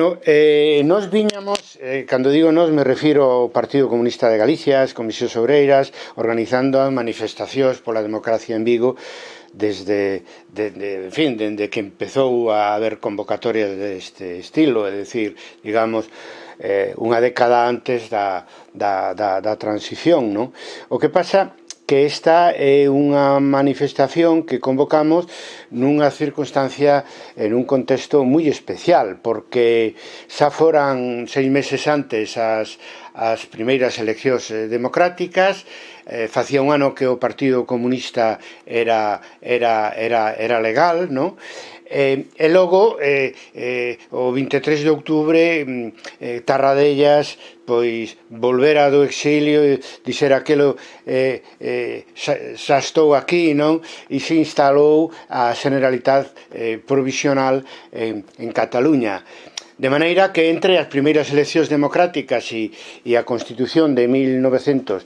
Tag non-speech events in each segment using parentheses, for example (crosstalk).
No, eh, nos viñamos, eh, cando digo nos me refiro ao Partido Comunista de Galicia, as Comisións Obreiras, organizando manifestacións pola democracia en Vigo, desde, de, de, en fin, dende que empezou a haber convocatorias deste estilo, é dicir, digamos, eh, unha década antes da, da, da, da transición, non? O que pasa que esta é unha manifestación que convocamos nunha circunstancia en un contexto moi especial, porque xa foran seis meses antes as, as primeiras eleccións eh, democráticas, eh, facía un ano que o Partido Comunista era, era, era, era legal, non? Eh, e logo, eh, eh, o 23 de outubro, mm, eh, Tarradellas, pois, volvera do exilio, e dixer aquelo, eh, eh, xa, xa estou aquí, non? E se instalou a Generalitat eh, Provisional en, en Cataluña. De maneira que entre as primeiras eleccións democráticas e, e a Constitución de 1978,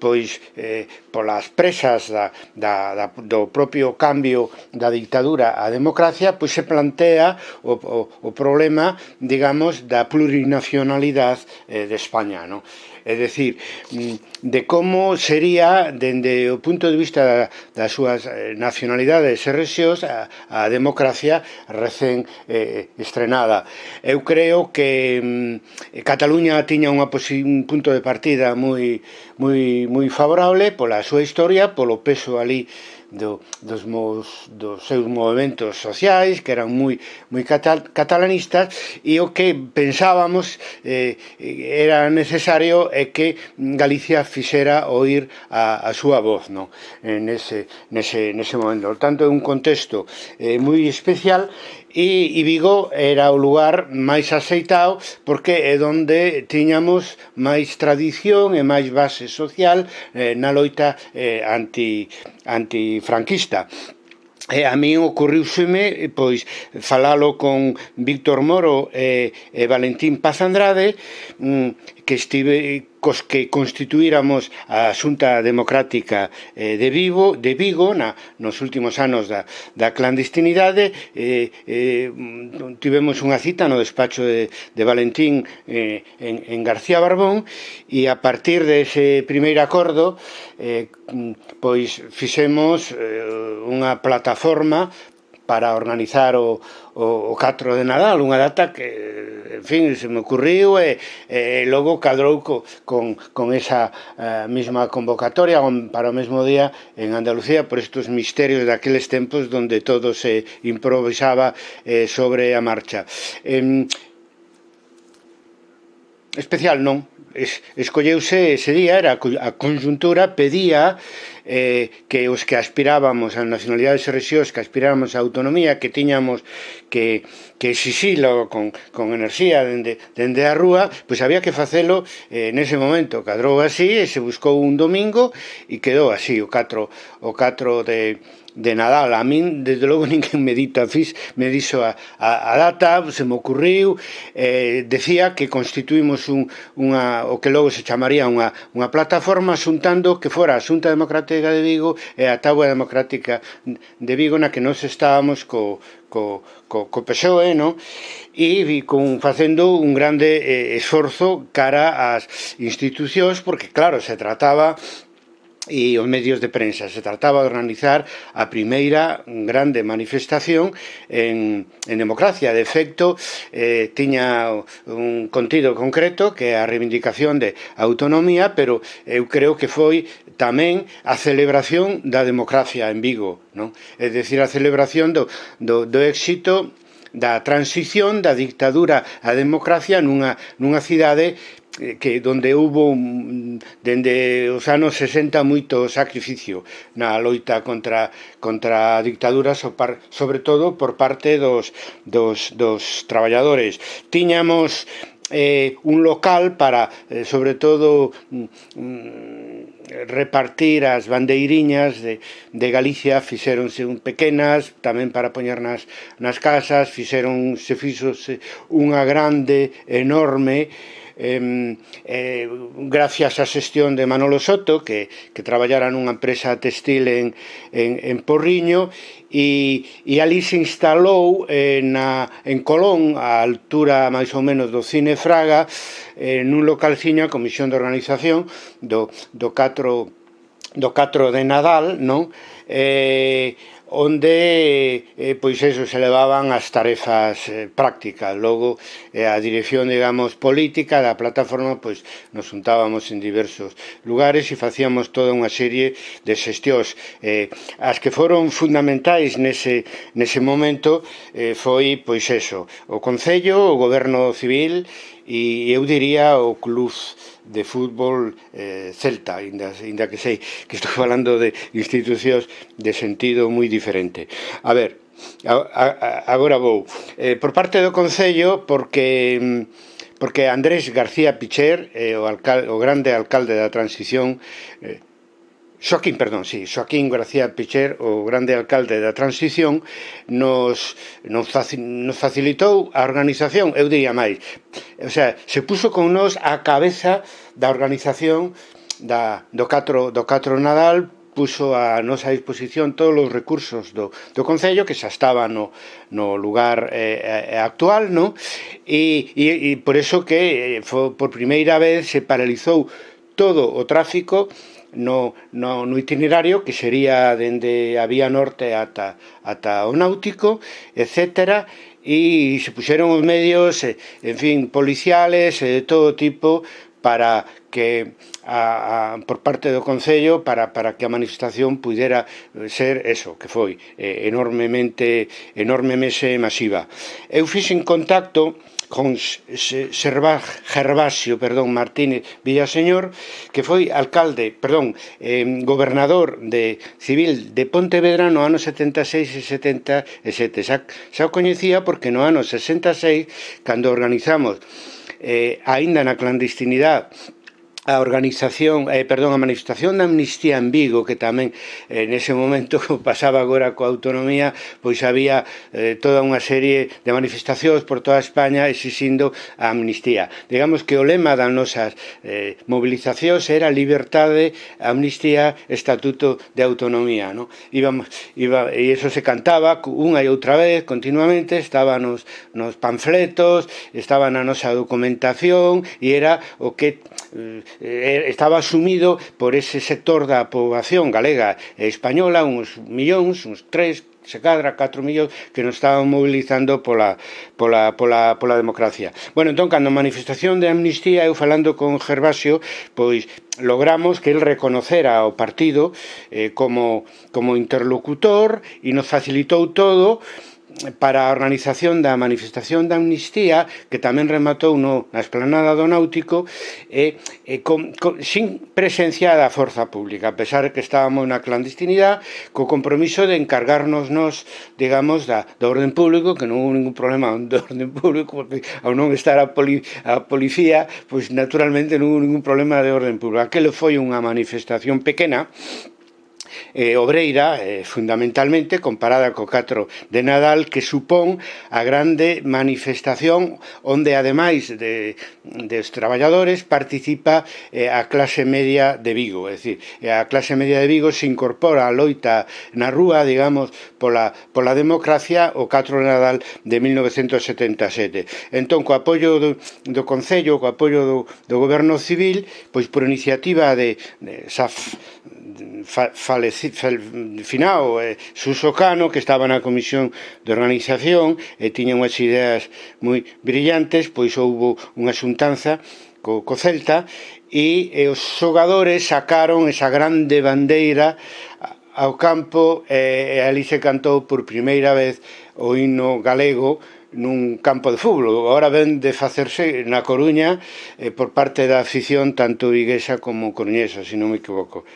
pois eh, polas presas da, da, da, do propio cambio da dictadura á democracia, pois se plantea o, o, o problema, digamos, da plurinacionalidade eh, de España, non? é dicir, mm, de como sería, dende o punto de vista das súas eh, nacionalidades e rexións, a, a democracia recén eh, estrenada. Eu creo que mm, Cataluña tiña unha un punto de partida moi, moi, moi favorable pola súa historia, polo peso ali do, dos, mos, dos seus movimentos sociais que eran moi, moi catal, catalanistas e o que pensábamos eh, era necesario é que Galicia fixera oír a, a súa voz non? nese, nese, nese momento. Por tanto, é un contexto eh, moi especial e, e Vigo era o lugar máis aceitado porque é onde tiñamos máis tradición e máis base social eh, na loita eh, anti, antifranquista. E a mí ocurriuseme pois falalo con Víctor Moro e, e Valentín Paz Andrade mm, que estive eh, cos que constituíramos a Xunta Democrática eh, de Vigo, de Vigo na, nos últimos anos da, da clandestinidade eh, eh, tivemos unha cita no despacho de, de Valentín eh, en, en García Barbón e a partir dese de primeiro acordo eh, pois fixemos eh, unha plataforma para organizar o, o, o 4 de Nadal, unha data que, en fin, se me ocurriu e, e logo cadrou co, con, con esa eh, mesma convocatoria para o mesmo día en Andalucía por estes misterios daqueles tempos donde todo se improvisaba eh, sobre a marcha. Eh, especial non, es, escolleuse ese día, era a conjuntura, pedía eh, que os que aspirábamos a nacionalidades e rexións, que aspirábamos a autonomía, que tiñamos que, que exixilo con, con enerxía dende, dende a rúa, pois había que facelo eh, nese momento. Cadrou así e se buscou un domingo e quedou así, o 4, o 4 de, de Nadal. A min, desde logo, (laughs) ninguén me dita, fix, me dixo a, a, a data, se me ocurriu, eh, decía que constituímos un, unha, o que logo se chamaría unha, unha plataforma xuntando que fora a Xunta Democrática de Vigo e a Tábua Democrática de Vigo na que nós estábamos co, co, co, co PSOE, no? e con, facendo un grande eh, esforzo cara ás institucións, porque claro, se trataba e os medios de prensa. Se trataba de organizar a primeira grande manifestación en, en democracia. De efecto, eh, tiña un contido concreto que é a reivindicación de autonomía, pero eu creo que foi tamén a celebración da democracia en Vigo. Non? É dicir, a celebración do, do, do éxito da transición da dictadura á democracia nunha, nunha cidade que donde hubo mm, dende os anos 60 moito sacrificio na loita contra contra a dictadura sobre todo por parte dos, dos, dos traballadores. Tiñamos eh, un local para eh, sobre todo mm, mm repartir as bandeiriñas de, de Galicia. Fixéronse un pequenas tamén para poñer nas, nas casas. Fixeron se fixose unha grande enorme eh, eh, gracias á xestión de Manolo Soto, que, que traballara nunha empresa textil en, en, en Porriño, e, e ali se instalou eh, na, en Colón, a altura máis ou menos do Cine Fraga, eh, nun localciño a Comisión de Organización do, do 4 do 4 de Nadal, non? Eh, onde eh, eh, pois eso se levaban as tarefas eh, prácticas. Logo eh, a dirección, digamos, política da plataforma, pois nos juntábamos en diversos lugares e facíamos toda unha serie de xestións. Eh, as que foron fundamentais nese, nese momento eh, foi, pois eso, o Concello, o Goberno Civil e eu diría o Club de fútbol eh, celta, ainda, ainda que sei que estou (laughs) falando de institucións de sentido moi diferente. A ver, a, a, agora vou. Eh, por parte do Concello, porque mm, porque Andrés García Picher, eh, o, alcal, o grande alcalde da transición, eh, Xoaquín, perdón, sí, Xoaquín García Picher, o grande alcalde da transición, nos, nos, faci, nos facilitou a organización, eu diría máis, o sea, se puso con nós a cabeza da organización da, do, 4, do 4 Nadal puso a nosa disposición todos os recursos do, do Concello que xa estaba no, no lugar eh, eh actual no? e, e, e por eso que eh, foi por primeira vez se paralizou todo o tráfico no, no, no itinerario que sería dende a vía norte ata, ata o náutico, etcétera, e se puxeron os medios, eh, en fin, policiales eh, de todo tipo para que a, a, por parte do Concello para, para que a manifestación pudera eh, ser eso, que foi eh, enormemente enormemente masiva. Eu fixen contacto con Servag, Gervasio perdón, Martínez Villaseñor, que foi alcalde, perdón, eh, gobernador de civil de Pontevedra no ano 76 e 77. Xa, xa o coñecía porque no ano 66, cando organizamos eh, aínda na clandestinidade a organización, eh, perdón, a manifestación da amnistía en Vigo, que tamén eh, nese momento (laughs) pasaba agora coa autonomía, pois había eh, toda unha serie de manifestacións por toda España exixindo a amnistía. Digamos que o lema das nosas eh, movilizacións era libertade, amnistía, estatuto de autonomía, no? Íbamos, iba, e iso se cantaba unha e outra vez continuamente, estaba nos, nos panfletos, estaba na nosa documentación e era o que eh, eh, estaba asumido por ese sector da poboación galega e española, uns millóns, uns tres, se cadra 4 millóns que nos estaban mobilizando pola, pola, pola, pola democracia. Bueno, entón, cando a manifestación de amnistía, eu falando con Gervasio, pois logramos que el reconocera o partido eh, como, como interlocutor e nos facilitou todo, para a organización da manifestación da amnistía que tamén rematou no, na esplanada do Náutico e, e con, con, sin presencia da forza pública a pesar que estábamos na clandestinidade co compromiso de encargarnos nos digamos da, do orden público que non houve ningún problema (laughs) do orden público porque ao non estar a, poli, a policía pois naturalmente non houve ningún problema de orden público. Aquelo foi unha manifestación pequena eh, obreira, eh, fundamentalmente, comparada co 4 de Nadal, que supón a grande manifestación onde, ademais de, dos traballadores, participa eh, a clase media de Vigo. É dicir, eh, a clase media de Vigo se incorpora a loita na rúa, digamos, pola, pola democracia o 4 de Nadal de 1977. Entón, co apoio do, do Concello, co apoio do, do Goberno Civil, pois por iniciativa de, de Saf faleci, fal, finao eh, Suso Cano, que estaba na comisión de organización e tiña unhas ideas moi brillantes, pois houbo unha xuntanza co, co Celta e, e os xogadores sacaron esa grande bandeira ao campo e, e ali se cantou por primeira vez o himno galego nun campo de fútbol. Ahora ven de facerse na Coruña eh, por parte da afición tanto viguesa como coruñesa, se si non me equivoco.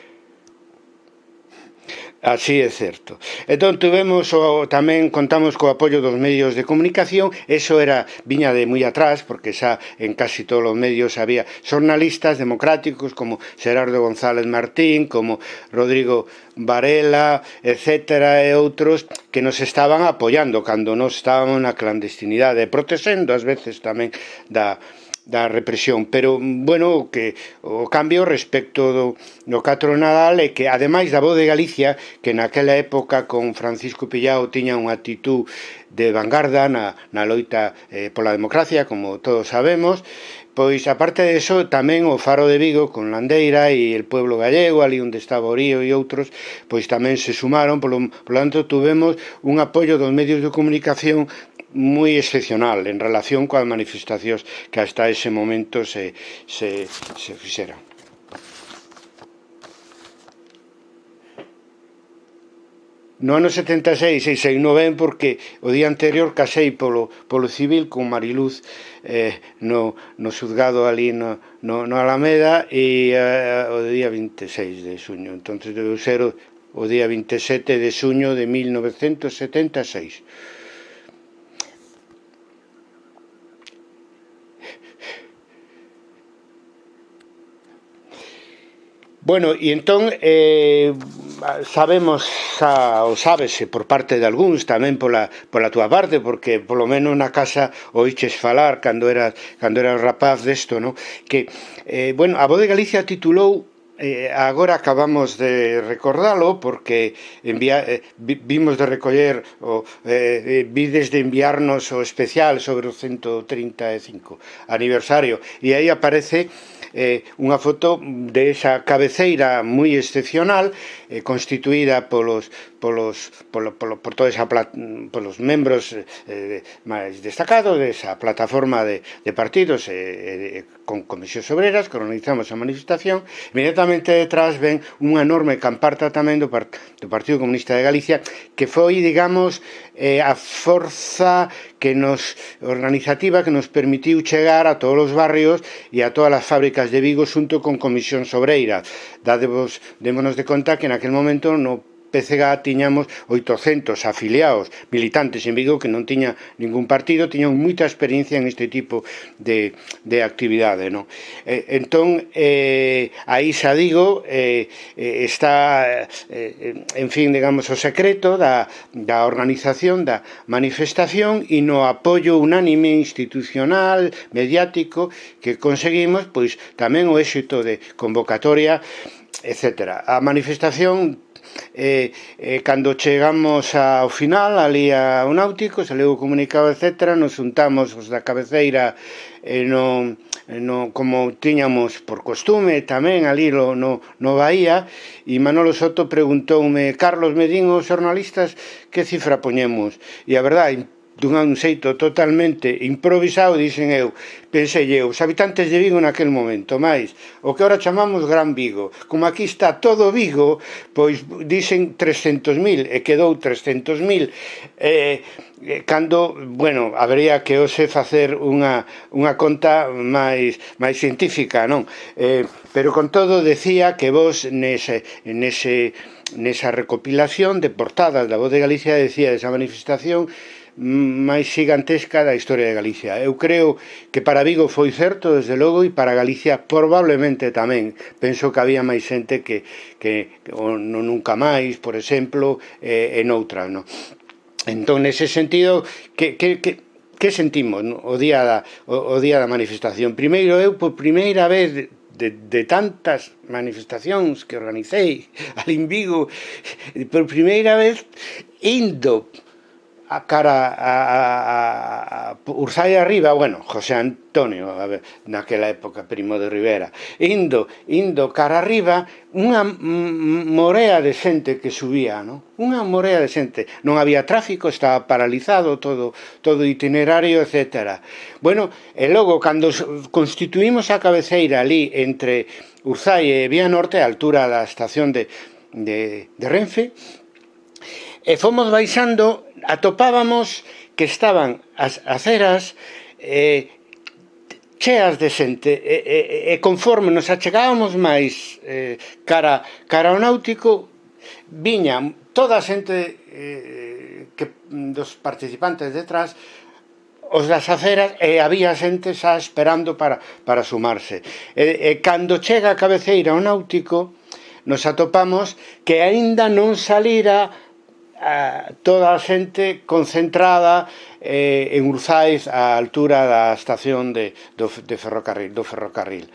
Así é certo. Entón tuvemos o, tamén contamos co apoio dos medios de comunicación, eso era viña de moi atrás porque xa en casi todos os medios había xornalistas democráticos como Gerardo González Martín, como Rodrigo Varela, etcétera e outros que nos estaban apoiando cando nos estábamos na clandestinidade, protexendo ás veces tamén da da represión, pero bueno, que o cambio respecto do, do catro Nadal é que ademais da voz de Galicia, que naquela época con Francisco Pillao tiña unha actitud de vanguarda na, na loita eh, pola democracia, como todos sabemos, pois aparte de eso tamén o Faro de Vigo con Landeira e el pueblo gallego, ali onde estaba Orío e outros, pois tamén se sumaron, polo, polo tanto tuvemos un apoio dos medios de comunicación moi excepcional en relación coas manifestacións que hasta ese momento se, se, se fixeran. No ano 76, e sei no ben porque o día anterior casei polo, polo civil con Mariluz eh, no, no xuzgado ali no, no, no Alameda e eh, o día 26 de xuño. Entón, deu ser o, o día 27 de xuño de 1976. Bueno, e entón eh, sabemos xa, ou sábese por parte de algúns, tamén pola, pola túa parte, porque polo menos na casa oiches falar cando era, cando era rapaz desto, no? que, eh, bueno, a Voz de Galicia titulou eh, agora acabamos de recordalo porque envia, eh, vimos de recoller o, eh, eh, vides de enviarnos o especial sobre o 135 aniversario. E aí aparece eh, unha foto de esa cabeceira moi excepcional eh, constituída polos polos, polo, polo, por toda esa pla, polos membros eh, eh, máis destacados desa plataforma de, de partidos eh, eh, con comisións obreras que organizamos a manifestación inmediatamente detrás ven unha enorme camparta tamén do, part, do Partido Comunista de Galicia que foi, digamos, eh, a forza que nos organizativa que nos permitiu chegar a todos os barrios e a todas as fábricas de Vigo xunto con comisións obreiras. Dadevos, démonos de conta que naquel momento no PCG tiñamos 800 afiliados militantes en Vigo que non tiña ningún partido, tiñan moita experiencia en este tipo de, de actividade. Non? Eh, entón, eh, aí xa digo, eh, está, eh, en fin, digamos, o secreto da, da organización da manifestación e no apoio unánime institucional, mediático, que conseguimos, pois tamén o éxito de convocatoria etc. A manifestación e, e cando chegamos ao final ali a Náutico, se leu o comunicado, etc, nos juntamos os da cabeceira e no, no, como tiñamos por costume tamén ali no, no Bahía e Manolo Soto preguntoume Carlos Medín os xornalistas que cifra poñemos? E a verdade dunha xeito totalmente improvisado, dicen eu, pensei eu, os habitantes de Vigo naquel momento, máis, o que ahora chamamos Gran Vigo, como aquí está todo Vigo, pois dicen 300.000 e quedou 300.000, eh, cando, bueno, habería que hoxe facer unha, unha conta máis, máis científica, non? Eh, pero con todo decía que vos nese, nese, nesa recopilación de portadas da Voz de Galicia decía desa manifestación máis gigantesca da historia de Galicia. Eu creo que para Vigo foi certo, desde logo, e para Galicia probablemente tamén. Penso que había máis xente que, que o, no nunca máis, por exemplo, eh, en outra. No? Entón, nese sentido, que, que, que, que sentimos no? o día da, o, o día da manifestación? Primeiro, eu por primeira vez de, de tantas manifestacións que organicei (laughs) al Invigo, por primeira vez indo a cara a, a, a Ursai arriba, bueno, José Antonio, a ver, naquela época primo de Rivera, indo, indo cara arriba, unha morea de xente que subía, non? Unha morea de xente. Non había tráfico, estaba paralizado todo, todo itinerario, etc. Bueno, e logo, cando constituímos a cabeceira ali entre Urzai e Vía Norte, a altura da estación de, de, de Renfe, e fomos baixando atopábamos que estaban as aceras eh, cheas de xente e, e, e conforme nos achegábamos máis eh, cara, cara ao náutico viña toda a xente eh, que, dos participantes detrás os das aceras e había xente xa esperando para, para sumarse. E, e cando chega a cabeceira ao náutico nos atopamos que aínda non salira a, toda a xente concentrada eh, en Urzais á altura da estación de, do, de ferrocarril, do ferrocarril.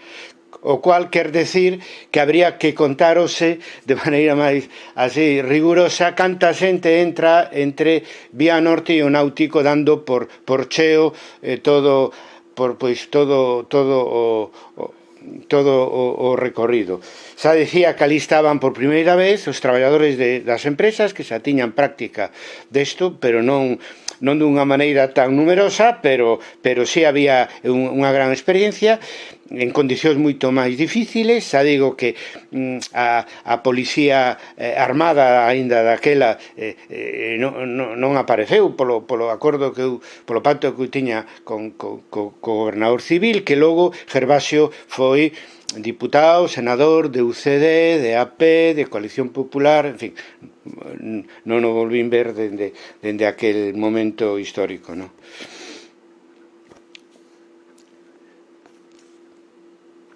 O cual quer decir que habría que contarose de maneira máis así rigurosa canta xente entra entre Vía Norte e o Náutico dando por, por cheo eh, todo por pois todo todo o, o todo o, o recorrido. Xa dicía que ali estaban por primeira vez os traballadores de, das empresas que xa tiñan práctica desto, pero non non dunha maneira tan numerosa, pero pero si sí había un, unha gran experiencia en condicións moito máis difíciles, xa digo que mm, a, a policía eh, armada aínda daquela eh, eh, non, non, non apareceu polo, polo acordo que eu, polo pacto que eu tiña con, co, con, gobernador civil, que logo Gervasio foi diputado, senador de UCD, de AP, de Coalición Popular, en fin, non o volvín ver dende, dende aquel momento histórico, non?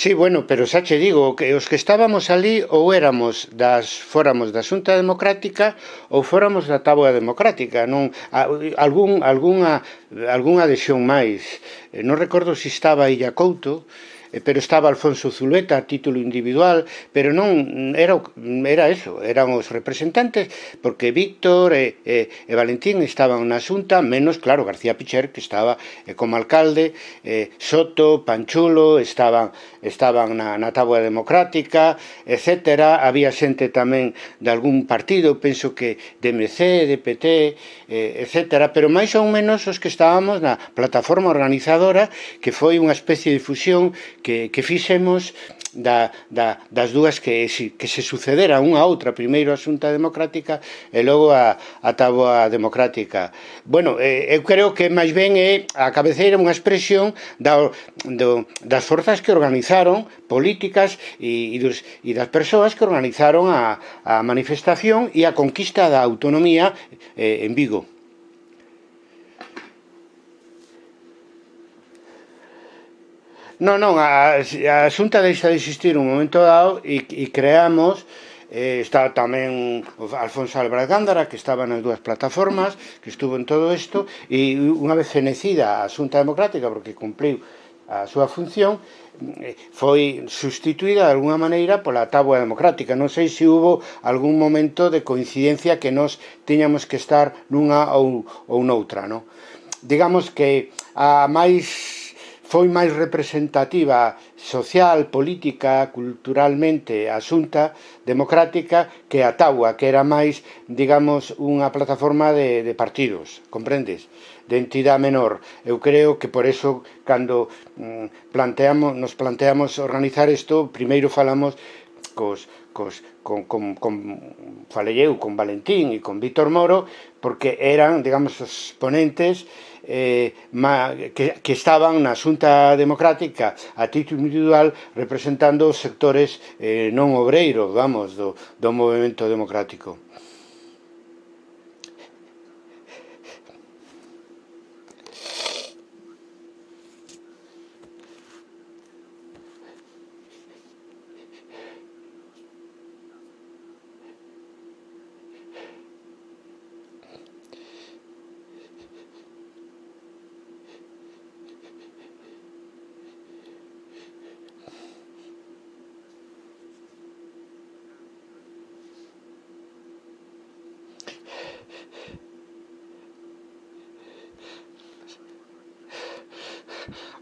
Sí, bueno, pero xa che digo que os que estábamos ali ou éramos das fóramos da Xunta Democrática ou fóramos da Táboa Democrática, non algún algunha algunha adhesión máis. Eh, non recordo se si estaba Illa Couto, Eh, pero estaba Alfonso Zuleta a título individual, pero non era era eso, eran os representantes porque Víctor e, e, e Valentín estaban na xunta, menos claro García Picher que estaba eh, como alcalde, eh, Soto, Panchulo estaban estaban na, na táboa democrática, etc. Había xente tamén de algún partido, penso que de MC, de PT, eh, etc. Pero máis ou menos os que estábamos na plataforma organizadora, que foi unha especie de fusión que, que fixemos da, da, das dúas que, que se sucedera unha a outra, primeiro a Xunta Democrática e logo a, a taboa Democrática. Bueno, eh, eu creo que máis ben é a cabeceira unha expresión da, do, das forzas que organizaron políticas e, e, dos, e das persoas que organizaron a, a manifestación e a conquista da autonomía eh, en Vigo. Non, non, a, a xunta deixa de existir un momento dado e, e creamos eh, está tamén Alfonso Álvarez Gándara, que estaba nas dúas plataformas, que estuvo en todo isto, e unha vez fenecida a Xunta Democrática, porque cumpliu a súa función, eh, foi sustituída de alguna maneira pola tabua democrática. Non sei se hubo algún momento de coincidencia que nos tiñamos que estar nunha ou, ou noutra. Non? Digamos que a máis foi máis representativa social, política, culturalmente a xunta democrática que a Taua, que era máis, digamos, unha plataforma de, de partidos, comprendes? De entidade menor. Eu creo que por eso, cando mm, planteamos, nos planteamos organizar isto, primeiro falamos cos, cos, con, con, con falei eu, con Valentín e con Víctor Moro, porque eran, digamos, os ponentes eh, ma, que, que estaban na Xunta Democrática a título individual representando os sectores eh, non obreiros, vamos, do, do movimento democrático.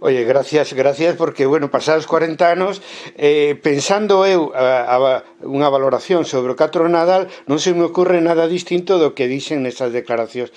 Oye, gracias, gracias, porque, bueno, pasados 40 anos, eh, pensando eu a, a, unha valoración sobre o Catro Nadal, non se me ocorre nada distinto do que dixen nesas declaracións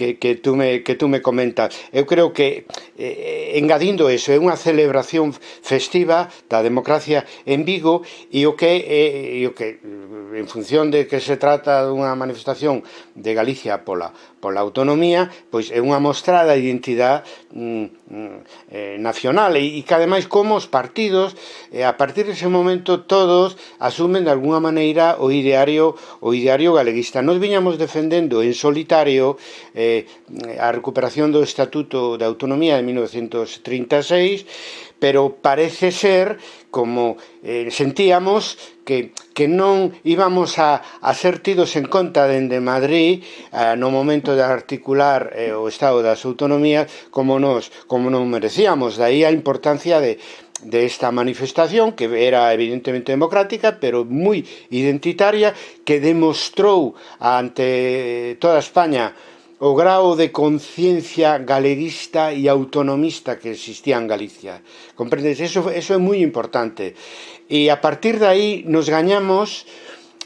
que, que, tú me, que tú me comentas. Eu creo que, eh, engadindo eso, é unha celebración festiva da democracia en Vigo e o que, eh, e o que en función de que se trata dunha manifestación de Galicia pola, pola autonomía, pois é unha mostrada de identidade mm, mm, eh, nacional e, e que ademais como os partidos eh, a partir dese momento todos asumen de alguna maneira o ideario o ideario galeguista. Nos viñamos defendendo en solitario eh, Eh, a recuperación do Estatuto de Autonomía de 1936, pero parece ser, como eh, sentíamos, que, que non íbamos a, a ser tidos en conta dende Madrid eh, no momento de articular eh, o Estado das Autonomías como nos, como non merecíamos. Daí a importancia de, de esta manifestación que era evidentemente democrática pero moi identitaria que demostrou ante toda España o grao de conciencia galeguista e autonomista que existía en Galicia. Comprendes? Eso, eso é moi importante. E a partir de aí nos gañamos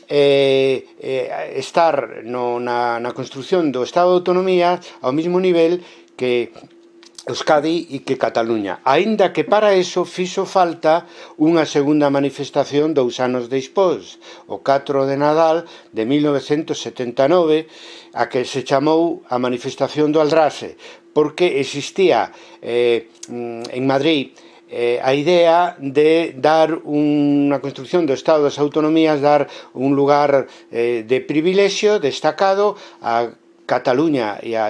eh, eh, estar no, na, na construción do Estado de Autonomía ao mesmo nivel que Euskadi e que Cataluña. Aínda que para eso fixo falta unha segunda manifestación dous anos despois, o 4 de Nadal de 1979, a que se chamou a manifestación do Aldrase, porque existía eh, mm, en Madrid eh, a idea de dar unha construcción do Estado das Autonomías, dar un lugar eh, de privilexio destacado a Cataluña e a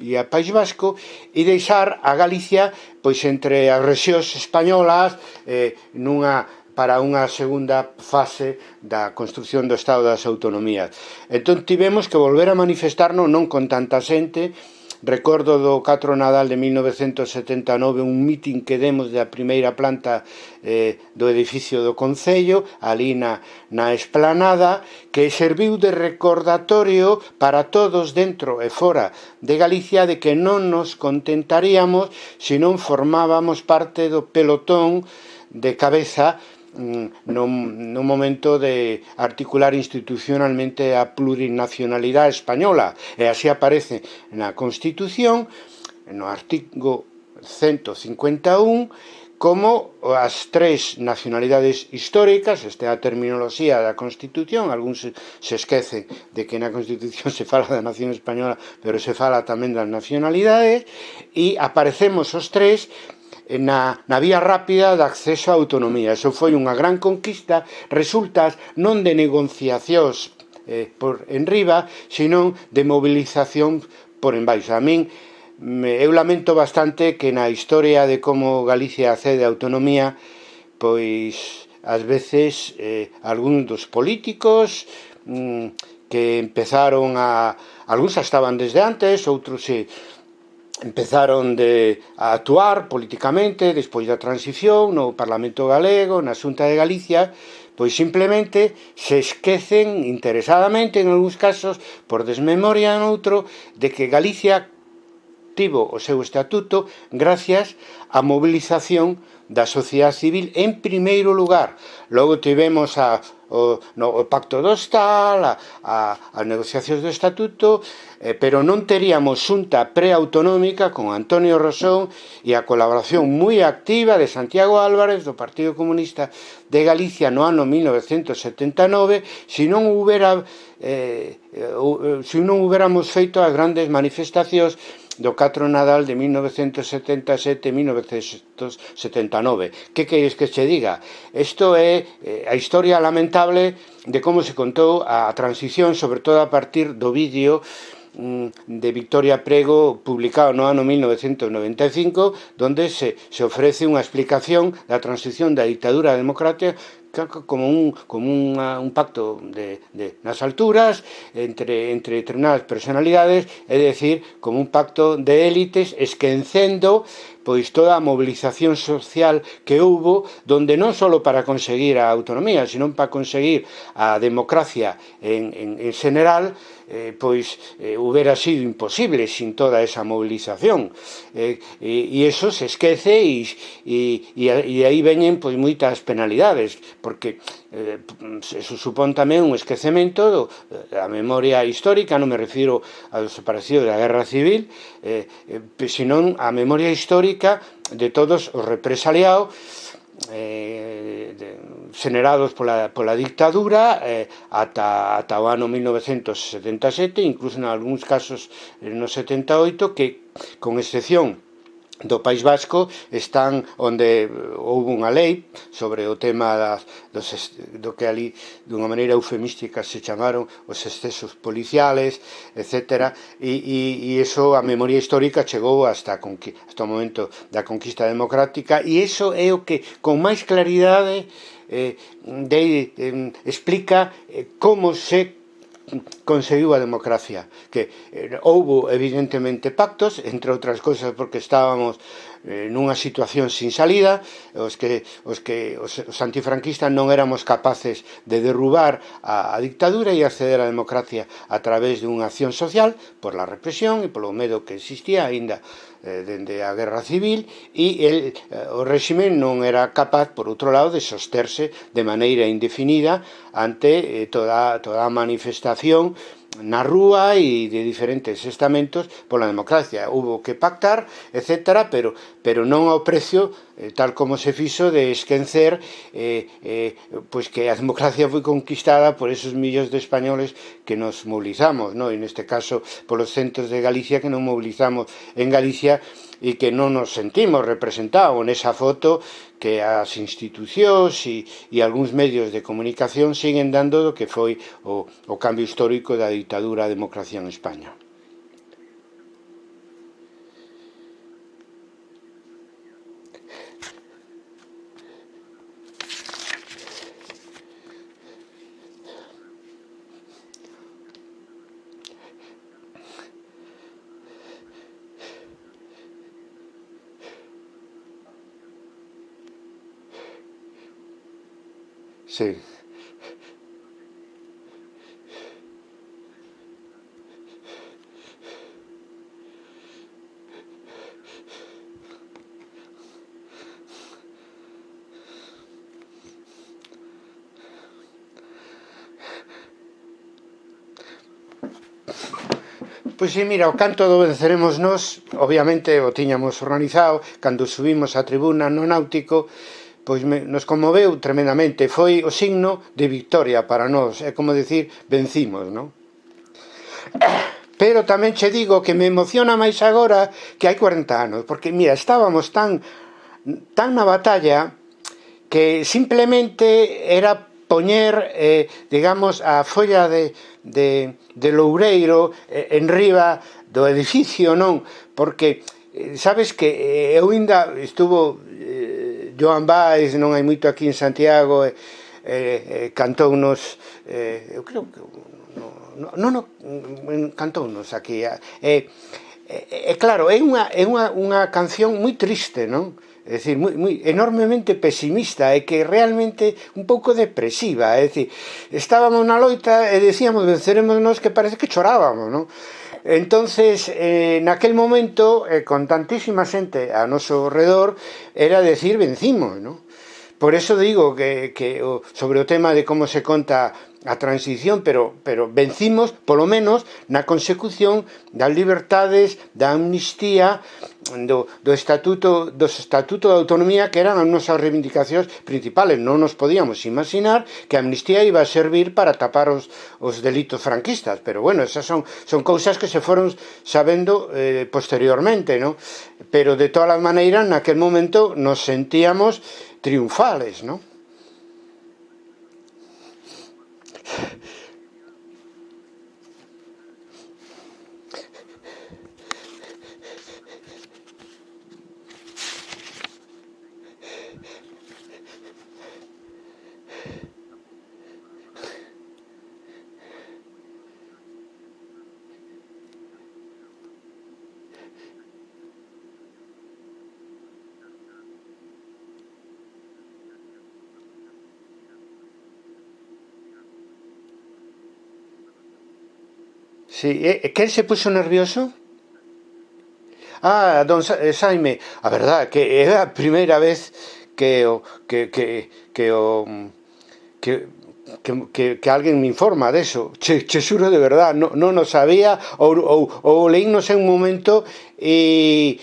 e a País Vasco e deixar a Galicia pois entre as rexións españolas eh, nunha para unha segunda fase da construción do Estado das Autonomías. Entón tivemos que volver a manifestarnos non con tanta xente, Recordo do 4 Nadal de 1979 un mitin que demos da primeira planta eh, do edificio do Concello, ali na, na esplanada, que serviu de recordatorio para todos dentro e fora de Galicia de que non nos contentaríamos se non formábamos parte do pelotón de cabeza Mm, non, no momento de articular institucionalmente a plurinacionalidade española. E así aparece na Constitución no artigo 151 como as tres nacionalidades históricas, esta é a terminoloxía da Constitución, algúns se, se esquecen de que na Constitución (laughs) se fala da nación española, pero se fala tamén das nacionalidades, e aparecemos os tres Eh, na, na vía rápida de acceso á autonomía. Eso foi unha gran conquista, resultas non de negociacións eh, por enriba, senón de movilización por embaixo. A min, eu lamento bastante que na historia de como Galicia accede a autonomía, pois ás veces eh, algún dos políticos mm, que empezaron a... Alguns estaban desde antes, outros se... Eh, empezaron de, a actuar políticamente despois da transición no Parlamento Galego, na Xunta de Galicia, pois simplemente se esquecen interesadamente en algúns casos por desmemoria en outro de que Galicia tivo o seu estatuto gracias á mobilización da sociedade civil en primeiro lugar. Logo tivemos a o, no, o pacto do Estal, a, a, as negociacións do estatuto, eh, pero non teríamos xunta preautonómica con Antonio Rosón e a colaboración moi activa de Santiago Álvarez do Partido Comunista de Galicia no ano 1979 se non houbera eh, eh, eh se non huberamos feito as grandes manifestacións do 4 Nadal de 1977-1979. Que queres que che diga? Isto é eh, a historia lamentable de como se contou a transición, sobre todo a partir do vídeo Mm, de Victoria Prego publicado no ano 1995 donde se, se ofrece unha explicación da transición da dictadura democrática como un, como unha, un pacto de, de, nas alturas entre, entre determinadas personalidades é dicir, como un pacto de élites esquencendo pois toda a mobilización social que houve donde non só para conseguir a autonomía, senón para conseguir a democracia en, en, en general, eh, pois eh, hubiera sido imposible sin toda esa movilización. Eh, e, e eso se esquece e, e, e, e aí veñen pois moitas penalidades porque eh, eso supón tamén un esquecemento do, eh, da memoria histórica non me refiro ao desaparecido da guerra civil eh, eh, senón a memoria histórica de todos os represaliados eh, generados pola, pola dictadura eh, ata, ata o ano 1977, incluso en algúns casos eh, no 78, que con excepción do País Vasco están onde eh, houve unha lei sobre o tema das, dos, do que ali dunha maneira eufemística se chamaron os excesos policiales, etc. E, e, e iso a memoria histórica chegou hasta, hasta o momento da conquista democrática e iso é o que con máis claridade eh, eh, de, eh, explica eh, como se conseguiu a democracia. Que eh, houbo evidentemente pactos entre outras cosas porque estábamos eh, nunha situación sin salida, os que os que os, os antifranquistas non éramos capaces de derrubar a, a dictadura e acceder á democracia a través dunha acción social por la represión e polo medo que existía aínda eh, dende a guerra civil e el, eh, o réxime non era capaz, por outro lado, de sosterse de maneira indefinida ante eh, toda, toda a manifestación na rúa e de diferentes estamentos pola democracia. Hubo que pactar, etc., pero, pero non ao precio, eh, tal como se fixo, de esquencer eh, eh, pois que a democracia foi conquistada por esos millóns de españoles que nos mobilizamos, non? e neste caso polos centros de Galicia que non mobilizamos en Galicia e que non nos sentimos representados nesa foto que as institucións e, e algúns medios de comunicación siguen dando do que foi o, o cambio histórico da ditadura a democracia en España. Sí. Pois sí, mira, o canto do venceremos nos, obviamente o tiñamos organizado, cando subimos a tribuna no náutico, pois me, nos conmoveu tremendamente, foi o signo de victoria para nós, é como decir, vencimos, non? Pero tamén che digo que me emociona máis agora que hai 40 anos, porque, mira, estábamos tan, tan na batalla que simplemente era poñer, eh, digamos, a folla de, de, de loureiro eh, en riba do edificio, non? Porque eh, sabes que eh, eu ainda estuvo Joan Baez, non hai moito aquí en Santiago, e, e, e cantounos, e, eu creo que non, non, no, cantounos aquí. E, e, e claro, é unha, é unha, unha canción moi triste, non? é dicir, moi, moi enormemente pesimista e que realmente un pouco depresiva, é dicir, estábamos na loita e decíamos venceremos nos que parece que chorábamos, non? Entonces, eh, naquel momento, eh, con tantísima xente a noso redor, era decir vencimos, ¿no? Por eso digo que, que sobre o tema de como se conta a transición, pero, pero vencimos, polo menos, na consecución das libertades, da amnistía, do, do estatuto, dos estatuto de autonomía que eran as nosas reivindicacións principales. Non nos podíamos imaginar que a amnistía iba a servir para tapar os, os delitos franquistas, pero bueno, esas son, son cousas que se foron sabendo eh, posteriormente, ¿no? pero de todas as maneiras, naquel momento nos sentíamos triunfales ¿no? Sí, eh, eh, e, quen se puxo nervioso? Ah, don eh, Saime, a verdad que é a primeira vez que o que que que o que que, que, que alguén me informa deso. Che, che xuro de verdad, non no, no sabía ou, ou, ou leínos en un momento e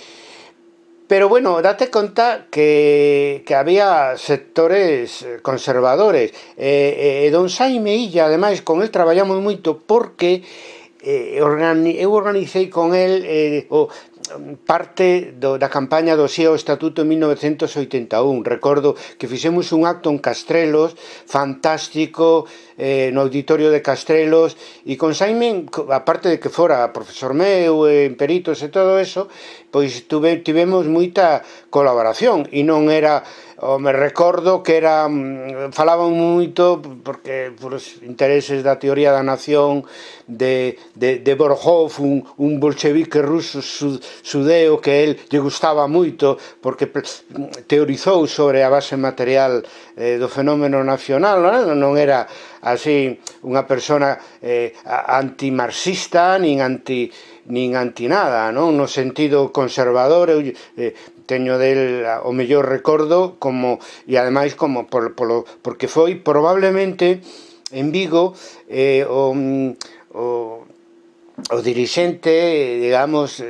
Pero bueno, date conta que, que había sectores conservadores. E, e, e don Saime Illa, ademais, con el traballamos moito porque eh, organi eu organizei con el eh, o parte do, da campaña do SEO Estatuto en 1981. Recordo que fixemos un acto en Castrelos, fantástico, eh, no auditorio de Castrelos, e con Saime, aparte de que fora profesor meu, en eh, peritos e todo eso, pois tuve, tivemos moita colaboración, e non era o me recordo que era mm, falaban moito porque por os intereses da teoría da nación de, de, de Borjov un, un bolchevique ruso sud, sudeo que el lle gustaba moito porque teorizou sobre a base material eh, do fenómeno nacional non, non era así unha persona eh, antimarxista nin anti nin anti nada, non? No sentido conservador, eu eh, teño del o mellor recordo como e ademais como por, polo, porque foi probablemente en Vigo eh, o, mm, o o dirixente, digamos,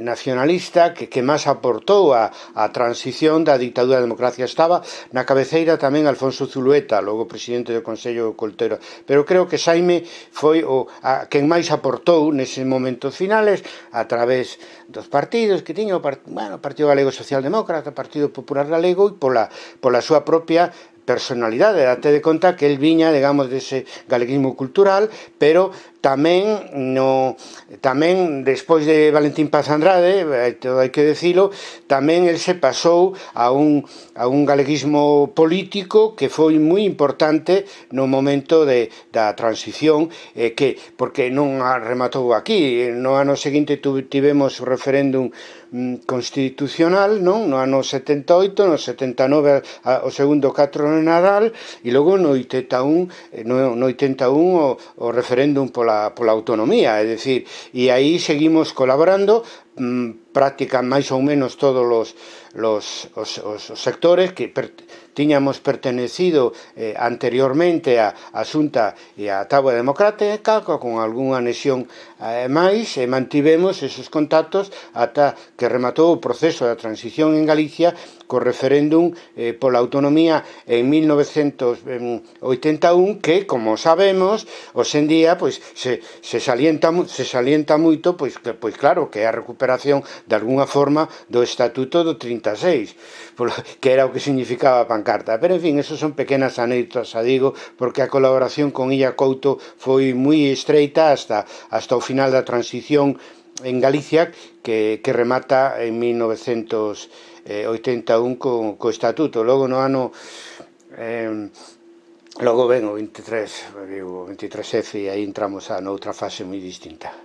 nacionalista que, que máis aportou a, a transición da dictadura á democracia. Estaba na cabeceira tamén Alfonso Zulueta, logo presidente do Consello Coltero, pero creo que Saime foi o a, quen máis aportou neses momentos finales a través dos partidos que tiña o part, bueno, Partido Galego Socialdemócrata, Partido Popular Galego e pola, pola súa propia personalidade, date de conta que el viña, digamos, dese galeguismo cultural, pero tamén no tamén despois de Valentín Paz Andrade, todo hai que decilo, tamén el se pasou a un a un galeguismo político que foi moi importante no momento de da transición eh, que porque non rematou aquí, no ano seguinte tivemos referéndum mm, constitucional, non? No ano 78, no 79 o segundo catro de Nadal e logo no 81 eh, no, no 81 o, o referéndum pola pola, pola autonomía, é dicir, e aí seguimos colaborando mmm, practican máis ou menos todos os, los, os, os, os sectores que per, tiñamos pertenecido eh, anteriormente a, a Xunta e a Tábua Democrática con algunha anexión eh, máis e mantivemos esos contactos ata que rematou o proceso da transición en Galicia co referéndum eh, pola autonomía en 1981 que, como sabemos, hoxendía pois se, se salienta se salienta moito pois que pois claro que é a recuperación de algunha forma do estatuto do 36, polo, que era o que significaba a pancarta. Pero en fin, eso son pequenas anécdotas, a digo, porque a colaboración con Illa Couto foi moi estreita hasta hasta o final da transición en Galicia que, que remata en 1900 eh, 81 co, co estatuto. Logo no ano eh, logo ven o 23, digo, o 23F e aí entramos a noutra fase moi distinta.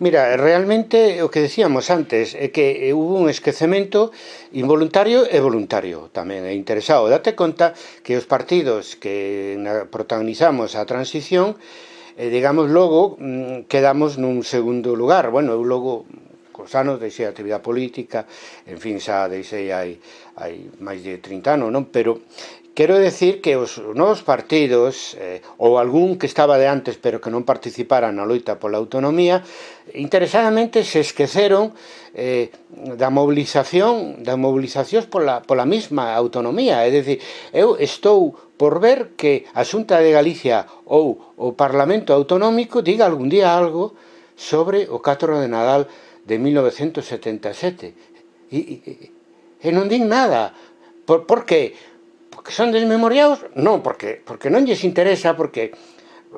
Mira, realmente o que decíamos antes é que eh, hubo un esquecemento involuntario e voluntario tamén é interesado. Date conta que os partidos que protagonizamos a transición eh, digamos, logo mm, quedamos nun segundo lugar. Bueno, eu logo cos anos deixei a actividade política, en fin, xa deixei hai, hai máis de 30 anos, non? Pero Quero decir que os novos partidos, eh, ou algún que estaba de antes pero que non participara na loita pola autonomía, interesadamente se esqueceron eh, da mobilización da mobilizacións pola, pola mesma autonomía. É dicir, eu estou por ver que a Xunta de Galicia ou o Parlamento Autonómico diga algún día algo sobre o 4 de Nadal de 1977. E, e, e non din nada. Por, por que? que son desmemoriados, non, porque, porque non lles interesa, porque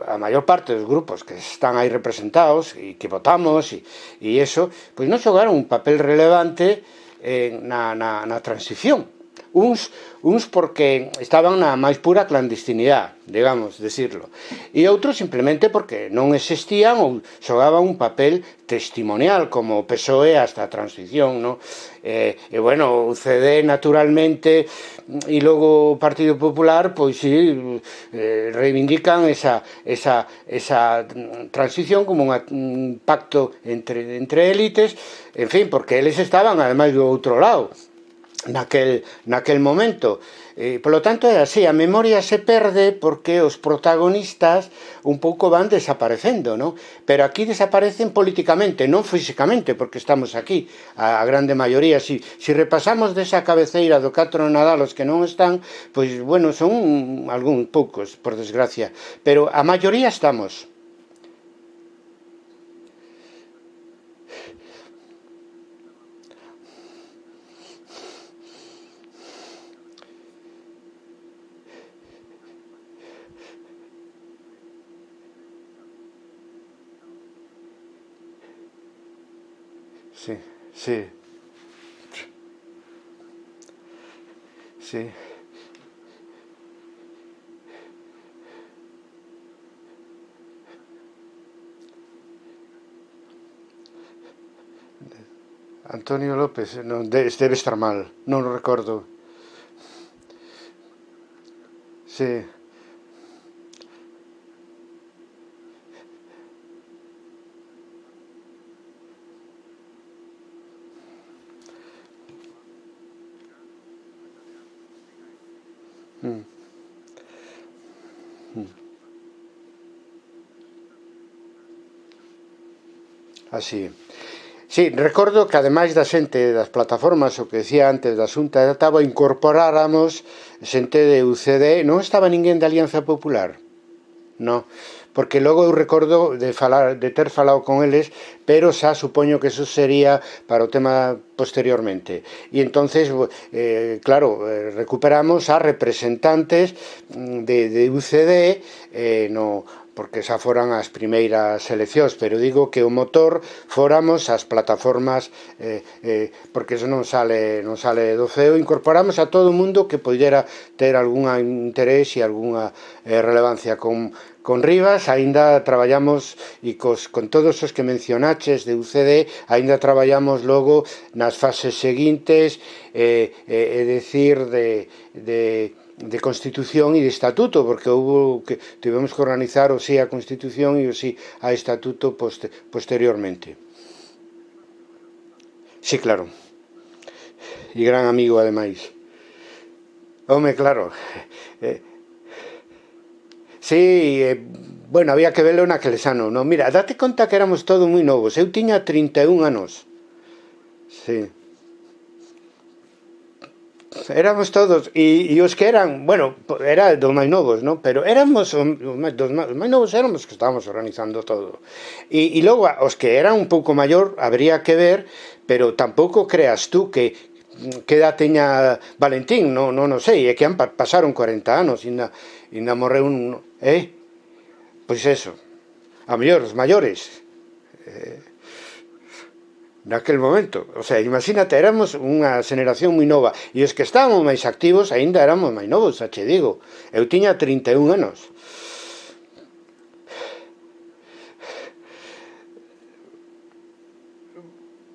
a maior parte dos grupos que están aí representados e que votamos e, e eso, pois non xogaron un papel relevante en, na, na, na transición uns, uns porque estaban na máis pura clandestinidade, digamos, decirlo, e outros simplemente porque non existían ou xogaban un papel testimonial, como o PSOE hasta a transición, no? E, e bueno, o CD naturalmente e logo o Partido Popular, pois si, eh, reivindican esa, esa, esa transición como unha, un pacto entre, entre élites, en fin, porque eles estaban ademais do outro lado, naquel, naquel momento. E, polo tanto, é así, a memoria se perde porque os protagonistas un pouco van desaparecendo, non? Pero aquí desaparecen políticamente, non físicamente, porque estamos aquí, a, a grande maioría. Si, si repasamos desa cabeceira do catro Nadal os que non están, pois, bueno, son algún poucos, por desgracia. Pero a maioría estamos. Sí, sí. Sí. Antonio López, non, debe estar mal, non o recordo. Sí. así. Sí, recordo que ademais da xente das plataformas, o que decía antes da Xunta de Tabo, incorporáramos xente de UCD, non estaba ninguén da Alianza Popular. non, porque logo eu recordo de falar de ter falado con eles, pero xa supoño que eso sería para o tema posteriormente. E entonces, eh, claro, eh, recuperamos a representantes mm, de, de UCD eh, no, porque xa foran as primeiras eleccións, pero digo que o motor foramos as plataformas eh, eh, porque eso non sale non sale do feo, incorporamos a todo o mundo que poidera ter algún interés e algunha eh, relevancia con con Rivas. Aínda traballamos e cos, con todos os que mencionaches de UCD aínda traballamos logo nas fases seguintes eh, eh, é dicir de, de de Constitución e de Estatuto, porque houve que tivemos que organizar o sí a Constitución e o sí a Estatuto poster, posteriormente. Sí, claro. E gran amigo, ademais. Home, claro. Eh, sí, eh, bueno, había que verlo naqueles anos, No, Mira, date conta que éramos todos moi novos. Eu tiña 31 anos. Sí éramos todos, e, e os que eran, bueno, era dos máis novos, ¿no? pero éramos, os máis, dos máis, os máis novos éramos que estábamos organizando todo. E, e logo, os que eran un pouco maior, habría que ver, pero tampouco creas tú que, que edad teña Valentín, non, non, non sei, é que han pasaron 40 anos, e na, e na morreu un... Eh? Pois eso, a mellor, os maiores. Eh, naquel momento. O sea, imagínate, éramos unha xeneración moi nova e os que estábamos máis activos aínda éramos máis novos, xa che digo. Eu tiña 31 anos.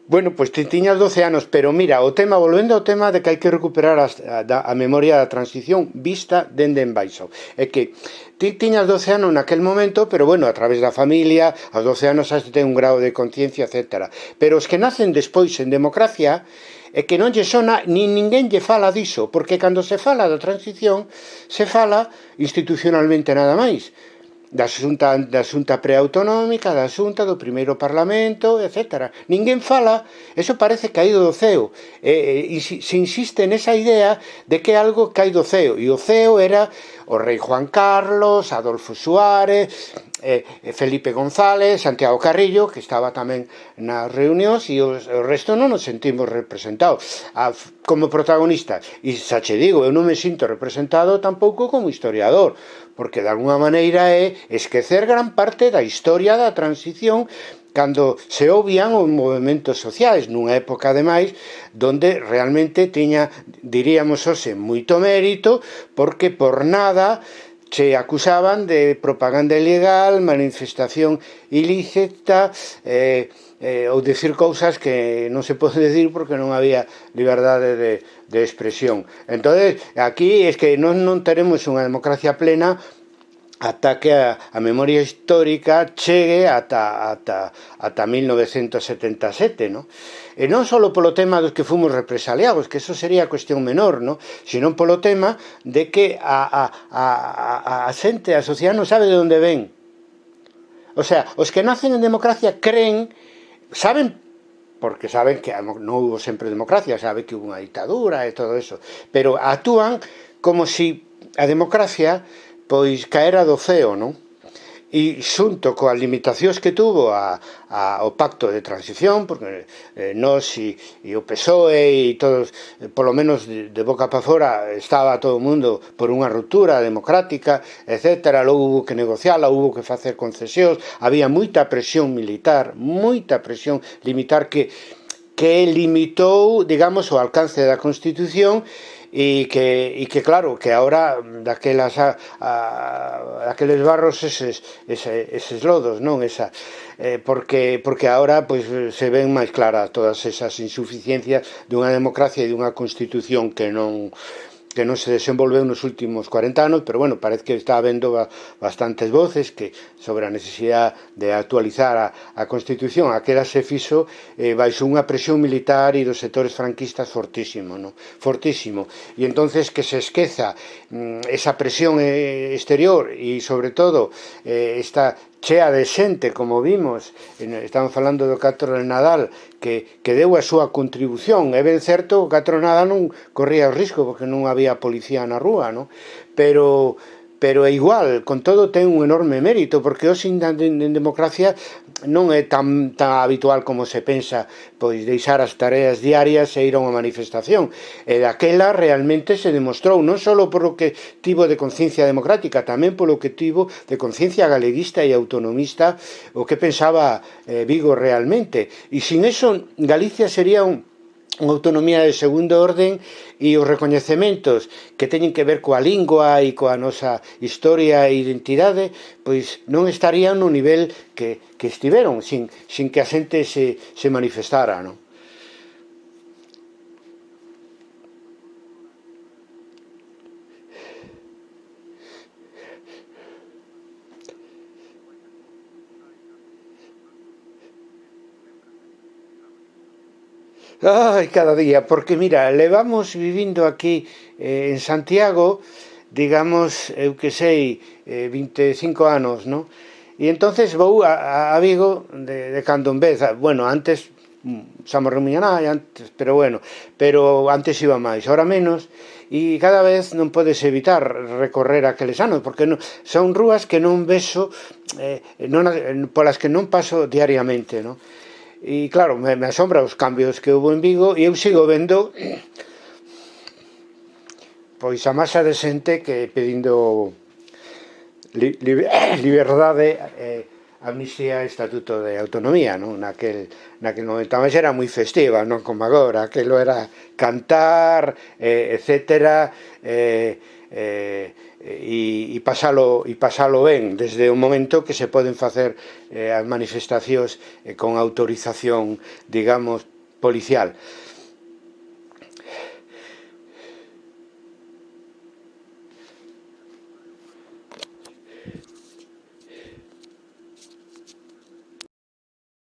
Bueno, pois pues, tiñas 12 anos, pero mira, o tema, volvendo ao tema de que hai que recuperar a, a, a memoria da transición vista dende en baixo. É que ti tiñas 12 anos naquel momento, pero bueno, a través da familia, aos 12 anos has de ter un grado de conciencia, etc. Pero os que nacen despois en democracia, é que non lle sona, nin ninguén lle fala diso, porque cando se fala da transición, se fala institucionalmente nada máis da xunta, da xunta preautonómica, da xunta do primeiro parlamento, etc. Ninguén fala, eso parece caído do ceo, e, e, e se insiste nesa idea de que algo caído do ceo, e o ceo era o rei Juan Carlos, Adolfo Suárez, Eh, eh, Felipe González, Santiago Carrillo, que estaba tamén nas reunións, e o resto non nos sentimos representados a, como protagonistas. E xa che digo, eu non me sinto representado tampouco como historiador, porque de alguna maneira é esquecer gran parte da historia da transición cando se obvian os movimentos sociais nunha época ademais donde realmente tiña diríamos hoxe moito mérito porque por nada se acusaban de propaganda ilegal, manifestación ilícita eh, eh, ou decir cousas que non se pode decir porque non había liberdade de, de expresión. Entón, aquí es que non, non teremos unha democracia plena ata que a, a memoria histórica chegue ata, ata, ata 1977, no? E non só polo tema dos que fomos represaliados, que eso sería cuestión menor, no? Senón polo tema de que a, a, a, a, a xente, a sociedade non sabe de onde ven. O sea, os que nacen en democracia creen, saben porque saben que non hubo sempre democracia, sabe que hubo unha ditadura e todo eso, pero actúan como si a democracia pois caera do ceo, non? e xunto coas limitacións que tuvo a, a, o pacto de transición, porque eh, nós e, e o PSOE e todos, eh, polo menos de, de boca para fora, estaba todo o mundo por unha ruptura democrática, etc. Logo hubo que negociala, hubo que facer concesións, había moita presión militar, moita presión limitar que que limitou, digamos, o alcance da Constitución e que, e que claro, que ahora daquelas a, a, daqueles barros eses, ese, eses lodos, non? Esa eh, porque porque ahora pois se ven máis claras todas esas insuficiencias dunha democracia e dunha constitución que non que non se desenvolveu nos últimos 40 anos, pero bueno, parece que está habendo bastantes voces que sobre a necesidade de actualizar a, a Constitución, aquela se fixo eh, baixo unha presión militar e dos sectores franquistas fortísimo, no? fortísimo. E entonces que se esqueza mm, esa presión eh, exterior e sobre todo eh, esta chea de xente, como vimos, estamos falando do Catro Nadal, que, que deu a súa contribución. É ben certo, o Catro Nadal non corría o risco, porque non había policía na rúa, non? Pero pero é igual, con todo ten un enorme mérito, porque hoxe en democracia non é tan, tan habitual como se pensa pois deixar as tareas diarias e ir a unha manifestación. E daquela realmente se demostrou, non só polo que tivo de conciencia democrática, tamén polo que tivo de conciencia galeguista e autonomista o que pensaba eh, Vigo realmente. E sin eso Galicia sería un autonomía de segundo orden e os recoñecementos que teñen que ver coa lingua e coa nosa historia e identidade pois non estarían no nivel que, que estiveron sin, sin que a xente se, se manifestara non? Ai, cada día, porque mira, levamos vivindo aquí eh, en Santiago, digamos, eu que sei, eh, 25 anos, non? E entonces vou a, a Vigo de, de cando en vez, bueno, antes xa me remuñanai antes, pero bueno, pero antes iba máis, ahora menos, e cada vez non podes evitar recorrer aqueles anos, porque non, son rúas que non beso, eh, non, polas que non paso diariamente, non? e claro, me, me asombra os cambios que houve en Vigo e eu sigo vendo pois a masa de xente que pedindo li, li, (coughs) liberdade eh, amnistía e estatuto de autonomía non? Naquel, naquel momento máis era moi festiva non como agora aquelo era cantar eh, etcétera eh, eh, e, e, pasalo, e pasalo ben desde o momento que se poden facer eh, as manifestacións eh, con autorización, digamos, policial.